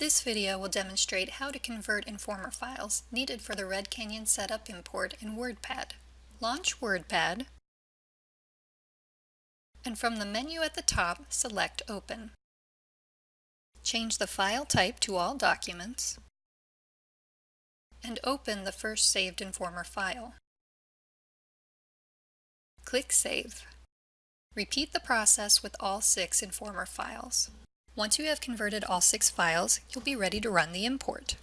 This video will demonstrate how to convert Informer files needed for the Red Canyon Setup import in WordPad. Launch WordPad, and from the menu at the top, select Open. Change the file type to All Documents, and open the first saved Informer file. Click Save. Repeat the process with all six Informer files. Once you have converted all six files, you'll be ready to run the import.